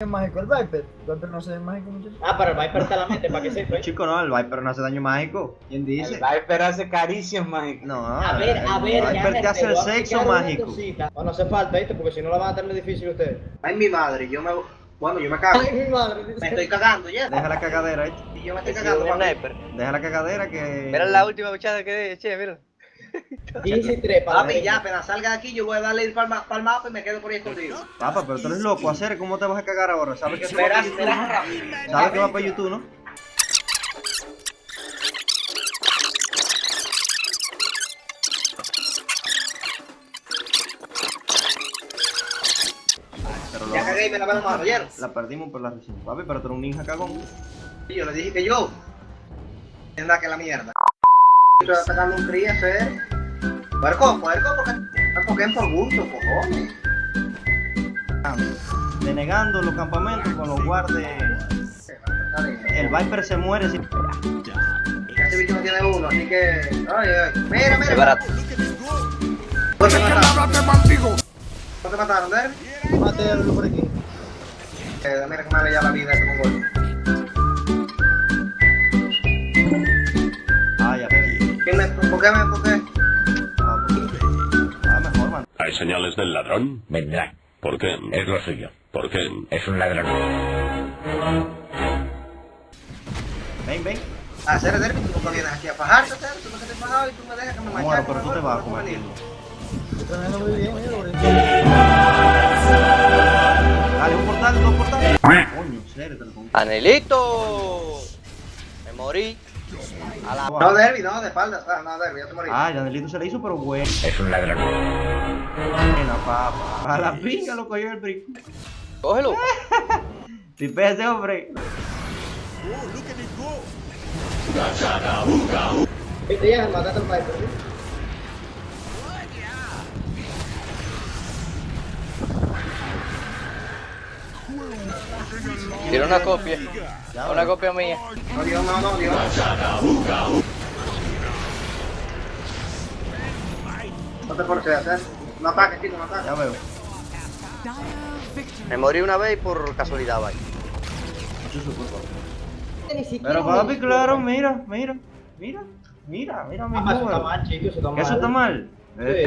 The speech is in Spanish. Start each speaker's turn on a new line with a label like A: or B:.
A: es mágico el Viper. El Viper no se ve mágico, muchachos.
B: Ah, pero el Viper está la mente para que sepa. ¿eh?
C: Chico, no, el Viper no hace daño mágico. ¿Quién
D: El
C: dice?
D: Viper hace caricias mágicas.
C: No,
B: A ver, a ver,
C: el Viper te hace el sexo mágico.
B: cosita. No, no hace falta, ¿viste? Porque si no la van a tener difícil ustedes.
E: Ay, mi madre, yo me. Bueno, yo me cago.
B: Ay, mi madre.
E: Me estoy cagando ya.
C: Deja la cagadera, ¿eh?
E: Y yo me estoy cagando.
C: Deja la cagadera que.
F: Mira la última bichada que de, che, mira.
B: 13 para
E: Papi, ya, apenas salga de aquí, yo voy a darle el palma, al mapa y me quedo por ahí escondido.
C: Papa, pero tú eres loco, hacer, ¿cómo te vas a cagar ahora? ¿Sabes que YouTube?
E: verás rápido.
C: ¿Sabes que va para YouTube, no? Pero
E: Ya cagué y me lavé las manos, ¿oyeron?
C: la perdimos por la recién. Papi, pero tú eres un ninja cagón.
E: Y yo le dije que yo. Tendrá que la mierda. Estoy atacando un cría, ¿eh? Puerco, puerco, porque. Porque es por gusto, cojones.
C: Denegando los campamentos con los guardes. El Viper se muere si.
E: Ese bicho no tiene uno, así que. Ay, ay. Mira, mira.
F: Es barato.
E: ¿Dónde te mataron? ¿Dónde te mataron, Derby?
A: Mate a Lulu por aquí.
E: Eh, mira que me aleja la vida esto con gol. ¿Quién me, ¿Por qué me, por qué?
C: Ah, pues. Ah, mejor, man.
G: ¿Hay señales del ladrón?
H: Vendrá.
G: ¿Por qué?
H: Es lo suyo.
G: ¿Por qué?
H: Es un ladrón.
C: Ven, ven.
E: Ah, hacer Derby, tú nunca vienes aquí a fajarte. Tú no te has fajado y tú me dejas que me
C: Bueno,
E: machaque.
C: pero tú te vas a comer.
A: Estoy tremendo muy bien, aquí.
C: Dale, un portal, dos portales. Coño, serio, te lo pongo.
F: ¡Anelito! Me morí. A la...
E: No, Derby, no, de espaldas. Ah, no, Derby, ya te morí.
C: Ah, Yanelito se le hizo, pero bueno.
H: Es un ladrón.
C: Buena, papa. A la pinga lo cogió el brinco.
F: Cógelo.
C: Tipea ese hombre.
B: Viste, ya, mataste al Viper.
F: Tiene una copia. Una copia mía.
E: No, no, no. No te forces a hacer. No ataques, chico, no ataques.
C: Ya veo.
F: Me morí una vez y por casualidad, vaya.
C: Mucho su culpa.
B: Ni siquiera
C: Pero papi, claro, mira, mira, mira, mira, mira mi
B: Ah, eso está mal, chicos, eso está mal.
C: ¿Que eso está mal?
B: Sí.